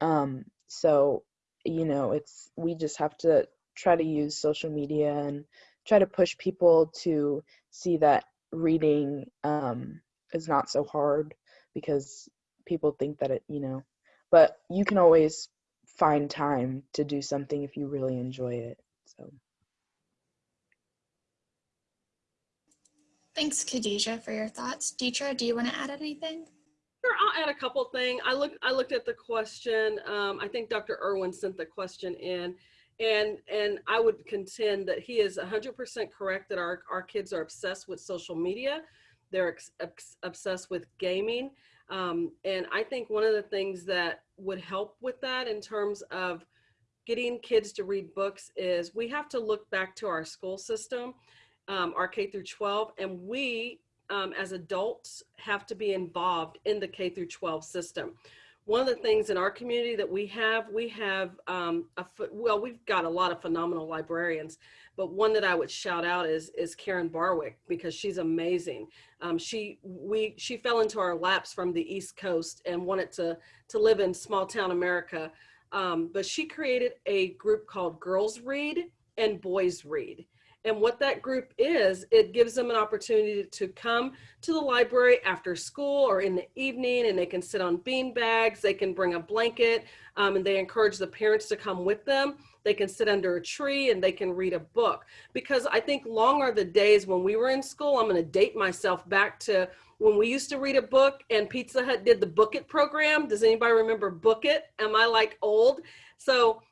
Um, so, you know, it's we just have to try to use social media and try to push people to see that reading um, is not so hard because people think that it, you know, but you can always find time to do something if you really enjoy it. So. Thanks, Khadijah, for your thoughts. Deetra, do you want to add anything? Sure, I'll add a couple things. I looked, I looked at the question. Um, I think Dr. Irwin sent the question in, and and I would contend that he is 100% correct that our our kids are obsessed with social media. They're obsessed with gaming, um, and I think one of the things that would help with that in terms of getting kids to read books is we have to look back to our school system, um, our K through 12, and we um, as adults have to be involved in the K through 12 system. One of the things in our community that we have, we have, um, a, well, we've got a lot of phenomenal librarians, but one that I would shout out is, is Karen Barwick because she's amazing. Um, she, we, she fell into our laps from the East Coast and wanted to, to live in small town America. Um, but she created a group called Girls Read and Boys Read. And what that group is, it gives them an opportunity to come to the library after school or in the evening and they can sit on bean bags, they can bring a blanket, um, and they encourage the parents to come with them. They can sit under a tree and they can read a book. Because I think long are the days when we were in school, I'm gonna date myself back to when we used to read a book and Pizza Hut did the Book It program. Does anybody remember Book It? Am I like old? So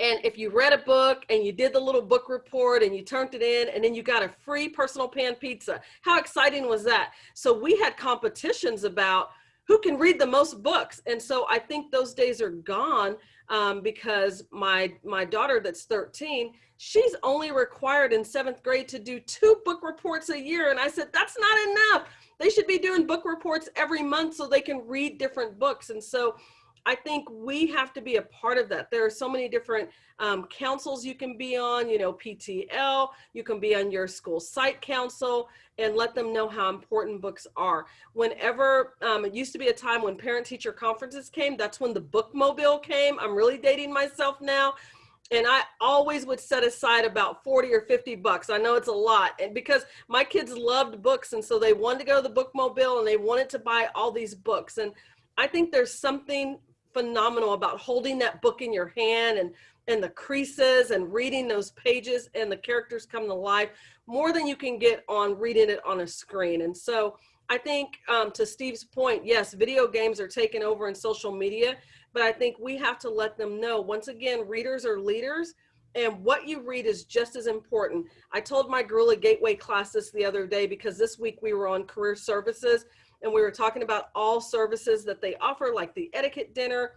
and if you read a book and you did the little book report and you turned it in and then you got a free personal pan pizza, how exciting was that? So we had competitions about who can read the most books. And so I think those days are gone um, because my, my daughter that's 13, she's only required in seventh grade to do two book reports a year. And I said, that's not enough. They should be doing book reports every month so they can read different books. And so I think we have to be a part of that. There are so many different um, councils you can be on, you know, PTL, you can be on your school site council and let them know how important books are. Whenever, um, it used to be a time when parent teacher conferences came, that's when the bookmobile came. I'm really dating myself now. And I always would set aside about 40 or 50 bucks. I know it's a lot. And because my kids loved books. And so they wanted to go to the bookmobile and they wanted to buy all these books. And I think there's something phenomenal about holding that book in your hand and and the creases and reading those pages and the characters come to life more than you can get on reading it on a screen. And so I think um, to Steve's point, yes, video games are taking over in social media, but I think we have to let them know, once again, readers are leaders and what you read is just as important. I told my Gorilla Gateway class this the other day because this week we were on career services and we were talking about all services that they offer, like the etiquette dinner.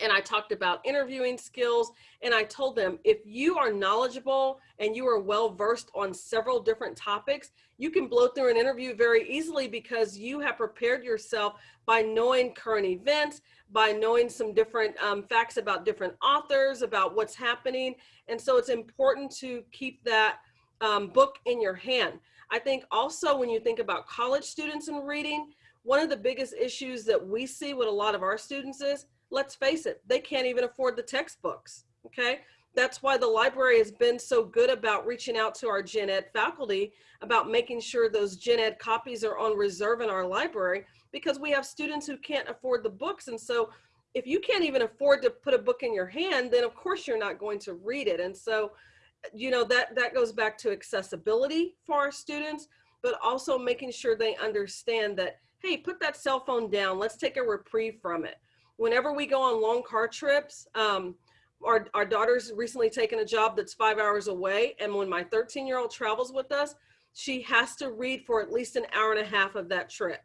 And I talked about interviewing skills. And I told them, if you are knowledgeable and you are well versed on several different topics, you can blow through an interview very easily because you have prepared yourself by knowing current events, by knowing some different um, facts about different authors, about what's happening. And so it's important to keep that um, book in your hand. I think also when you think about college students and reading, one of the biggest issues that we see with a lot of our students is, let's face it, they can't even afford the textbooks, okay? That's why the library has been so good about reaching out to our gen ed faculty about making sure those gen ed copies are on reserve in our library because we have students who can't afford the books. And so if you can't even afford to put a book in your hand, then of course you're not going to read it. And so you know, that, that goes back to accessibility for our students, but also making sure they understand that, hey, put that cell phone down. Let's take a reprieve from it. Whenever we go on long car trips, um, our, our daughter's recently taken a job that's five hours away. And when my 13 year old travels with us, she has to read for at least an hour and a half of that trip.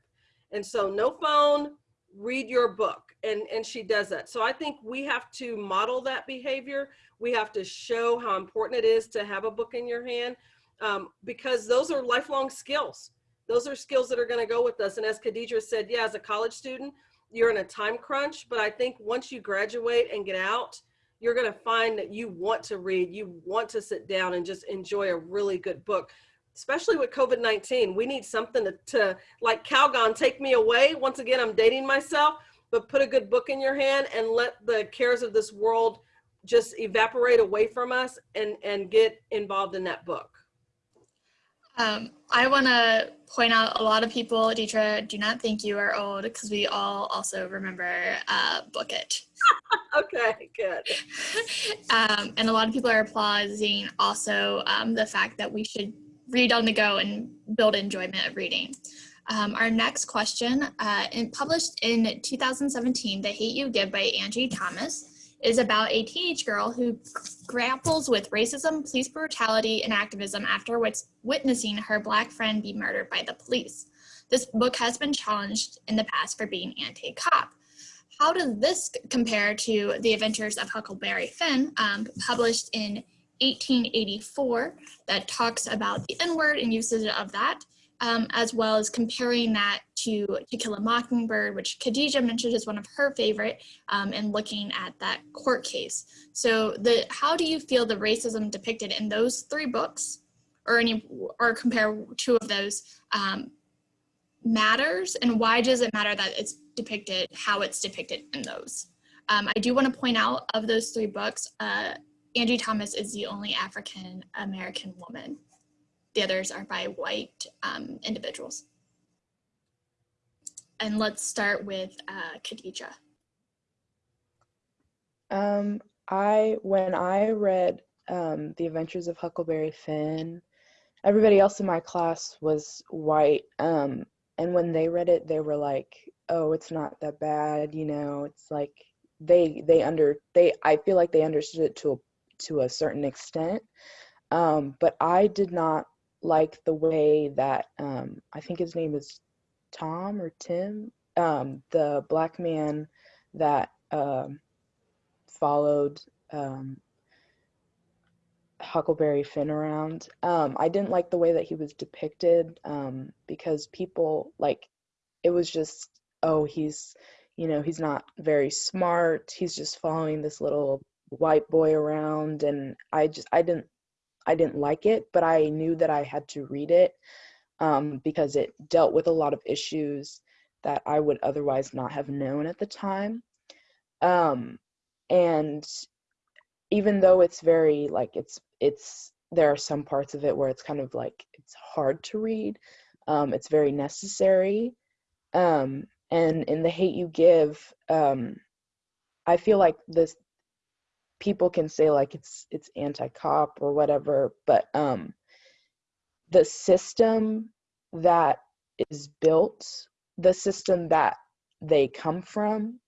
And so no phone, read your book. And, and she does that. So I think we have to model that behavior. We have to show how important it is to have a book in your hand um, because those are lifelong skills. Those are skills that are going to go with us. And as Khadija said, yeah, as a college student, you're in a time crunch, but I think once you graduate and get out, you're going to find that you want to read, you want to sit down and just enjoy a really good book especially with COVID-19, we need something to, to, like Calgon, take me away. Once again, I'm dating myself, but put a good book in your hand and let the cares of this world just evaporate away from us and, and get involved in that book. Um, I want to point out a lot of people, Deetra, do not think you are old because we all also remember uh, Book It. <laughs> okay, good. <laughs> um, and a lot of people are applauding also um, the fact that we should read on the go and build enjoyment of reading. Um, our next question, uh, in, published in 2017, The Hate You Give by Angie Thomas, is about a teenage girl who grapples with racism, police brutality, and activism after witnessing her black friend be murdered by the police. This book has been challenged in the past for being anti-cop. How does this compare to The Adventures of Huckleberry Finn, um, published in 1884 that talks about the N-word and usage of that, um, as well as comparing that to To Kill a Mockingbird, which Khadija mentioned is one of her favorite, um, and looking at that court case. So the how do you feel the racism depicted in those three books, or any, or compare two of those, um, matters, and why does it matter that it's depicted, how it's depicted in those? Um, I do want to point out of those three books, uh, Angie Thomas is the only African American woman. The others are by white um, individuals. And let's start with uh, Khadija. Um, I when I read um, The Adventures of Huckleberry Finn, everybody else in my class was white. Um, and when they read it, they were like, "Oh, it's not that bad," you know. It's like they they under they I feel like they understood it to a to a certain extent. Um, but I did not like the way that um, I think his name is Tom or Tim, um, the black man that um, followed um, Huckleberry Finn around. Um, I didn't like the way that he was depicted because people like it was just oh he's you know he's not very smart he's just following this little white boy around and I just I didn't I didn't like it, but I knew that I had to read it um, because it dealt with a lot of issues that I would otherwise not have known at the time. Um, and even though it's very like it's it's there are some parts of it where it's kind of like it's hard to read. Um, it's very necessary. Um, and in the hate you give, um, I feel like this people can say like it's it's anti-cop or whatever but um the system that is built the system that they come from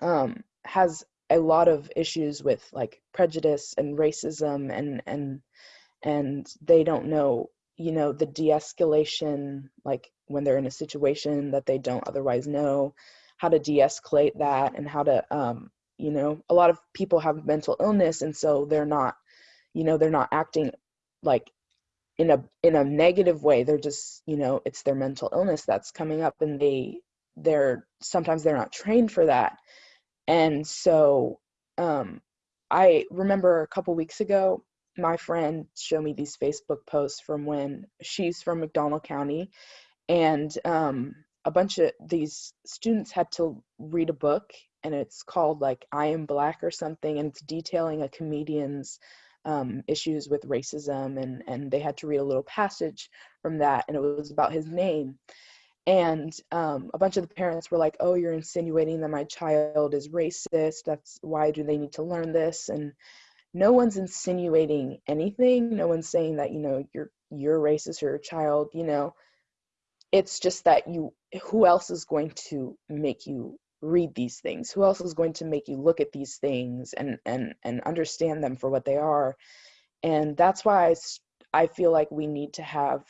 um has a lot of issues with like prejudice and racism and and and they don't know you know the de-escalation like when they're in a situation that they don't otherwise know how to de-escalate that and how to um you know a lot of people have mental illness and so they're not you know they're not acting like in a in a negative way. They're just you know it's their mental illness that's coming up and they they're sometimes they're not trained for that. And so um i remember a couple weeks ago my friend showed me these facebook posts from when she's from mcdonald county and um a bunch of these students had to read a book and it's called like I Am Black or something, and it's detailing a comedian's um, issues with racism, and and they had to read a little passage from that, and it was about his name. And um, a bunch of the parents were like, "Oh, you're insinuating that my child is racist. That's why do they need to learn this?" And no one's insinuating anything. No one's saying that you know you're you're racist or your child. You know, it's just that you. Who else is going to make you read these things who else is going to make you look at these things and and and understand them for what they are and that's why i, I feel like we need to have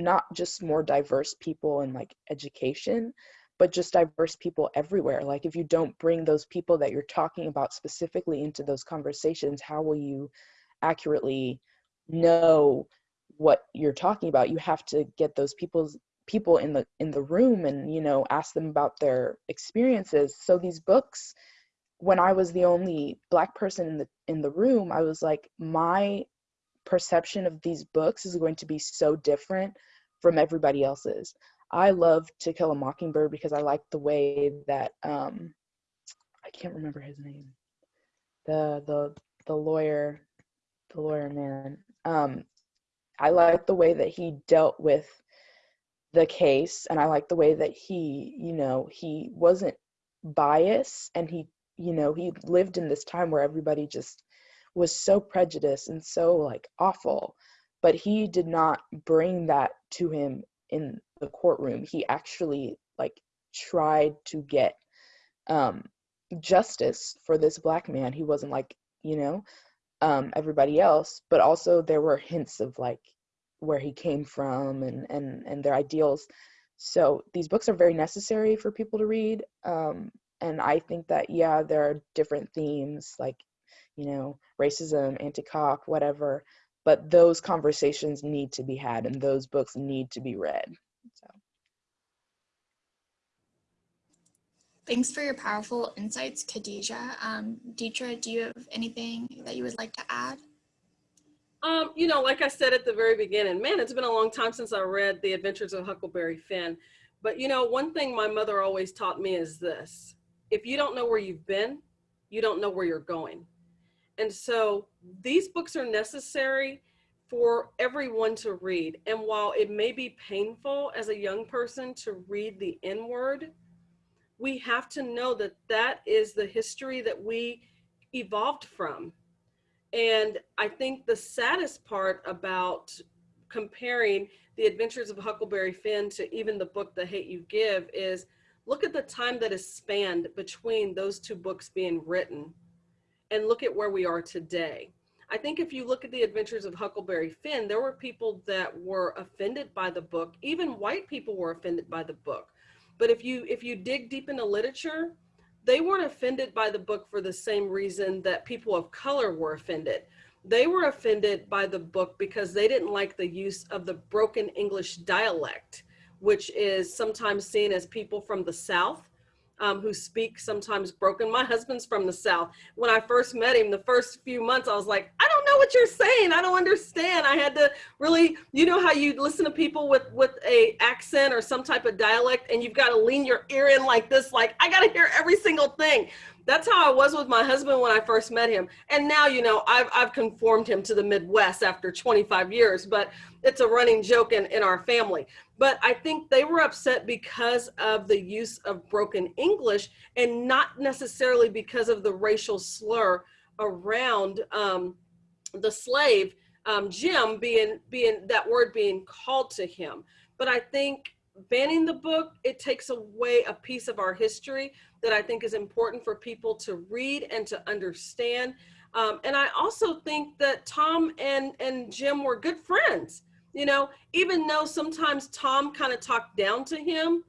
not just more diverse people in like education, but just diverse people everywhere. Like if you don't bring those people that you're talking about specifically into those conversations, how will you accurately know what you're talking about? You have to get those people's people in the in the room and you know ask them about their experiences. So these books when I was the only black person in the in the room, I was like my perception of these books is going to be so different from everybody else's. I love To Kill a Mockingbird because I like the way that um I can't remember his name. The the the lawyer the lawyer man. Um I like the way that he dealt with the case and I like the way that he, you know, he wasn't biased and he, you know, he lived in this time where everybody just was so prejudiced and so like awful but he did not bring that to him in the courtroom. He actually like tried to get um justice for this black man. He wasn't like you know um everybody else but also there were hints of like where he came from and and and their ideals so these books are very necessary for people to read um and i think that yeah there are different themes like you know, racism, anti-cop, whatever. But those conversations need to be had and those books need to be read. So. Thanks for your powerful insights, Khadijah. Um, do you have anything that you would like to add? Um, you know, like I said at the very beginning, man, it's been a long time since I read The Adventures of Huckleberry Finn. But you know, one thing my mother always taught me is this. If you don't know where you've been, you don't know where you're going. And so these books are necessary for everyone to read. And while it may be painful as a young person to read the N word, we have to know that that is the history that we evolved from. And I think the saddest part about comparing the adventures of Huckleberry Finn to even the book, The Hate You Give, is look at the time that is spanned between those two books being written and look at where we are today. I think if you look at the adventures of Huckleberry Finn, there were people that were offended by the book. Even white people were offended by the book. But if you if you dig deep into literature, they weren't offended by the book for the same reason that people of color were offended. They were offended by the book because they didn't like the use of the broken English dialect, which is sometimes seen as people from the South um, who speak sometimes broken. My husband's from the South. When I first met him, the first few months, I was like, I don't know what you're saying. I don't understand. I had to really, you know how you listen to people with, with a accent or some type of dialect and you've got to lean your ear in like this, like I got to hear every single thing. That's how I was with my husband when I first met him. And now, you know, I've, I've conformed him to the Midwest after 25 years, but it's a running joke in, in our family. But I think they were upset because of the use of broken English and not necessarily because of the racial slur around um, the slave, um, Jim being, being that word being called to him. But I think banning the book, it takes away a piece of our history that I think is important for people to read and to understand. Um, and I also think that Tom and, and Jim were good friends. You know, even though sometimes Tom kind of talked down to him,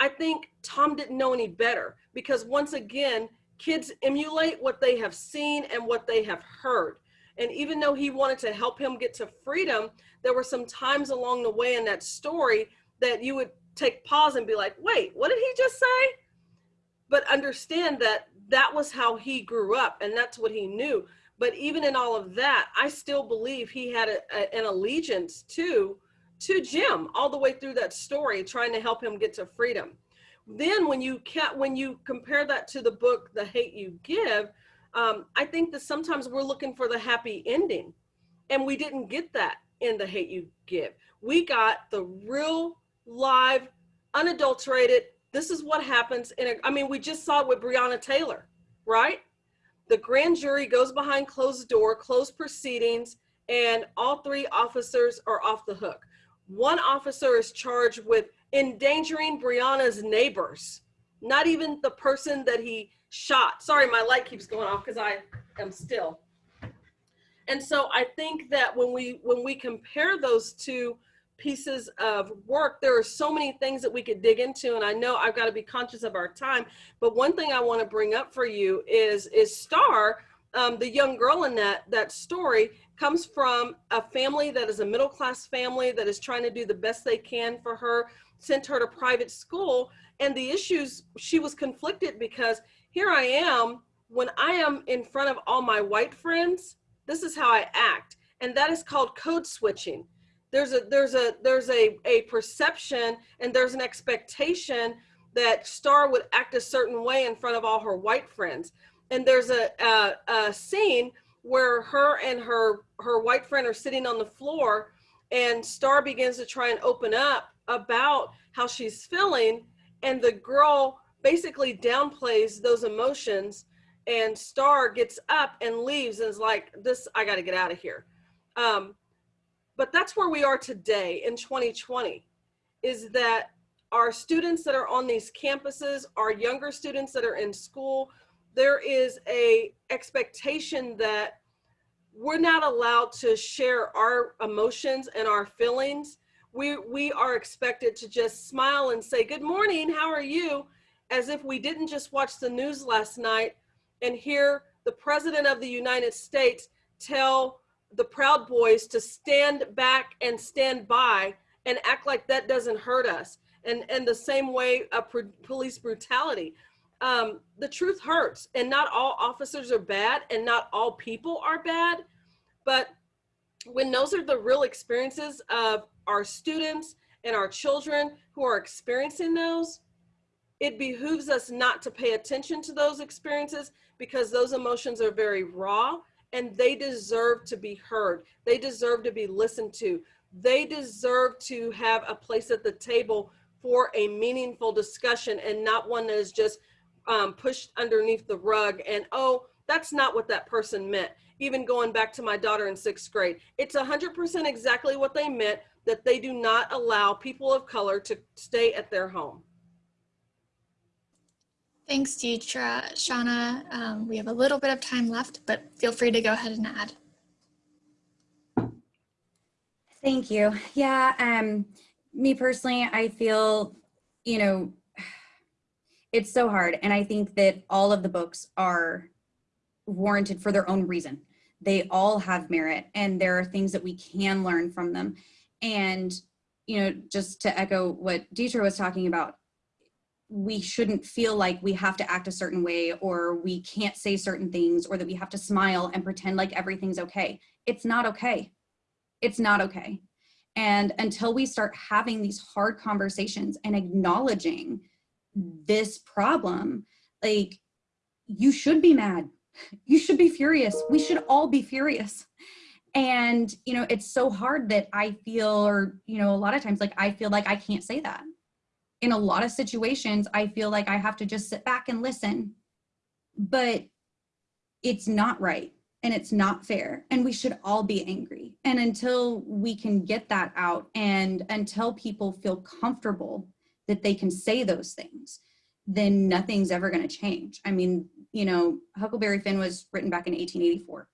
I think Tom didn't know any better because once again, kids emulate what they have seen and what they have heard. And even though he wanted to help him get to freedom, there were some times along the way in that story that you would take pause and be like, wait, what did he just say? But understand that that was how he grew up and that's what he knew. But even in all of that, I still believe he had a, a, an allegiance to, to Jim all the way through that story, trying to help him get to freedom. Then when you can when you compare that to the book, The Hate You Give, um, I think that sometimes we're looking for the happy ending and we didn't get that in The Hate You Give. We got the real live, unadulterated, this is what happens in a, I mean, we just saw it with Breonna Taylor, right? The grand jury goes behind closed door, closed proceedings, and all three officers are off the hook. One officer is charged with endangering Breonna's neighbors, not even the person that he shot. Sorry, my light keeps going off because I am still. And so I think that when we when we compare those two pieces of work. There are so many things that we could dig into, and I know I've got to be conscious of our time. But one thing I want to bring up for you is is Star, um, the young girl in that that story, comes from a family that is a middle class family that is trying to do the best they can for her. Sent her to private school, and the issues she was conflicted because here I am when I am in front of all my white friends. This is how I act, and that is called code switching there's a there's a there's a a perception and there's an expectation that Star would act a certain way in front of all her white friends. And there's a, a, a scene where her and her her white friend are sitting on the floor, and Star begins to try and open up about how she's feeling, and the girl basically downplays those emotions, and Star gets up and leaves and is like, "This I got to get out of here." Um, but that's where we are today in 2020 is that our students that are on these campuses our younger students that are in school there is a expectation that we're not allowed to share our emotions and our feelings. We we are expected to just smile and say good morning how are you? As if we didn't just watch the news last night and hear the president of the united states tell the Proud Boys to stand back and stand by and act like that doesn't hurt us. And, and the same way of police brutality. Um, the truth hurts and not all officers are bad and not all people are bad. But when those are the real experiences of our students and our children who are experiencing those, it behooves us not to pay attention to those experiences because those emotions are very raw and they deserve to be heard. They deserve to be listened to. They deserve to have a place at the table for a meaningful discussion and not one that is just um, pushed underneath the rug and, oh, that's not what that person meant. Even going back to my daughter in sixth grade, it's 100% exactly what they meant that they do not allow people of color to stay at their home. Thanks, Deetra. Shauna, um, we have a little bit of time left, but feel free to go ahead and add. Thank you. Yeah, um, me personally, I feel, you know, it's so hard. And I think that all of the books are warranted for their own reason. They all have merit and there are things that we can learn from them. And, you know, just to echo what Deetra was talking about, we shouldn't feel like we have to act a certain way or we can't say certain things or that we have to smile and pretend like everything's okay. It's not okay. It's not okay. And until we start having these hard conversations and acknowledging this problem, like you should be mad. <laughs> You should be furious. We should all be furious. And, you know, it's so hard that I feel, or, you know, a lot of times, like I feel like I can't say that in a lot of situations, I feel like I have to just sit back and listen, but it's not right and it's not fair and we should all be angry. And until we can get that out and until people feel comfortable that they can say those things, then nothing's ever gonna change. I mean, you know, Huckleberry Finn was written back in 1884.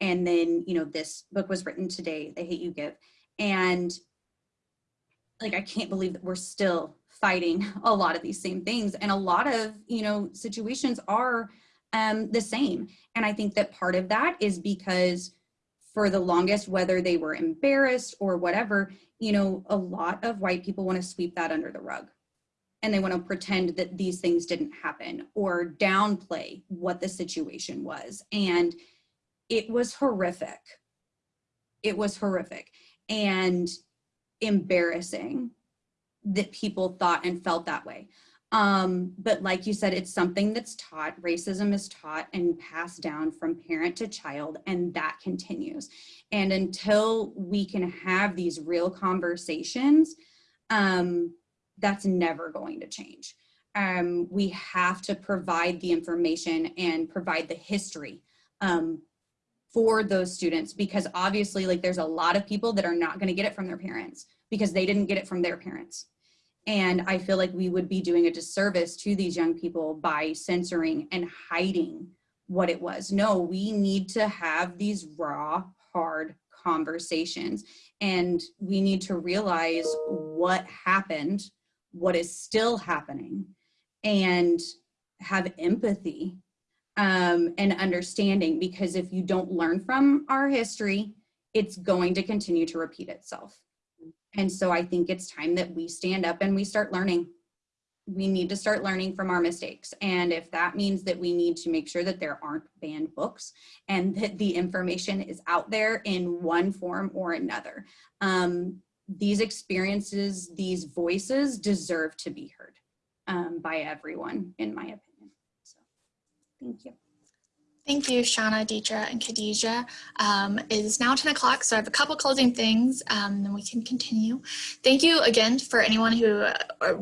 And then, you know, this book was written today, The Hate You Give. And like, I can't believe that we're still fighting a lot of these same things. And a lot of you know situations are um, the same. And i think that part of that is because for the longest whether they were embarrassed or whatever you know a lot of white people want to sweep that under the rug. And they want to pretend that these things didn't happen or downplay what the situation was. And it was horrific. It was horrific and embarrassing that people thought and felt that way. Um, but like you said, it's something that's taught, racism is taught and passed down from parent to child, and that continues. And until we can have these real conversations, um, that's never going to change. Um, we have to provide the information and provide the history um, for those students because obviously like there's a lot of people that are not going to get it from their parents because they didn't get it from their parents. And I feel like we would be doing a disservice to these young people by censoring and hiding what it was. No, we need to have these raw, hard conversations And we need to realize what happened, what is still happening, and have empathy um, and understanding because if you don't learn from our history, it's going to continue to repeat itself. And so I think it's time that we stand up and we start learning. We need to start learning from our mistakes. And if that means that we need to make sure that there aren't banned books and that the information is out there in one form or another. Um, these experiences, these voices deserve to be heard um, by everyone, in my opinion. So, thank you. Thank you, Shauna, Deetra, and Khadijah. Um, it is now 10 o'clock, so I have a couple closing things, um, then we can continue. Thank you again for anyone who uh,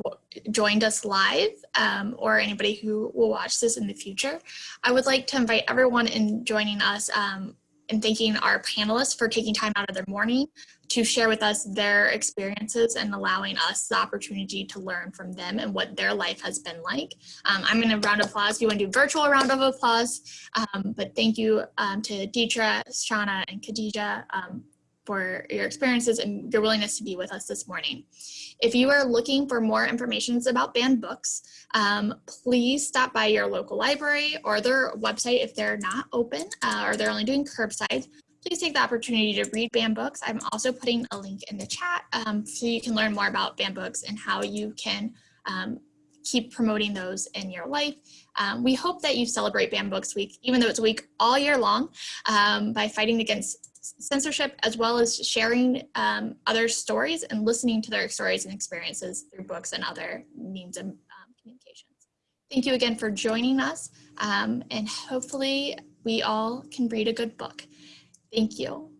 joined us live um, or anybody who will watch this in the future. I would like to invite everyone in joining us um, and thanking our panelists for taking time out of their morning to share with us their experiences and allowing us the opportunity to learn from them and what their life has been like. Um, I'm going to round of applause. You want to do virtual round of applause, um, but thank you um, to Deetra, Shauna, and Khadijah um, for your experiences and your willingness to be with us this morning. If you are looking for more information about banned books, um, please stop by your local library or their website if they're not open uh, or they're only doing curbside. Please take the opportunity to read banned books. I'm also putting a link in the chat um, so you can learn more about banned books and how you can um, keep promoting those in your life. Um, we hope that you celebrate Banned Books Week, even though it's a week all year long, um, by fighting against censorship as well as sharing um, other stories and listening to their stories and experiences through books and other means of um, communications. Thank you again for joining us um, and hopefully we all can read a good book. Thank you.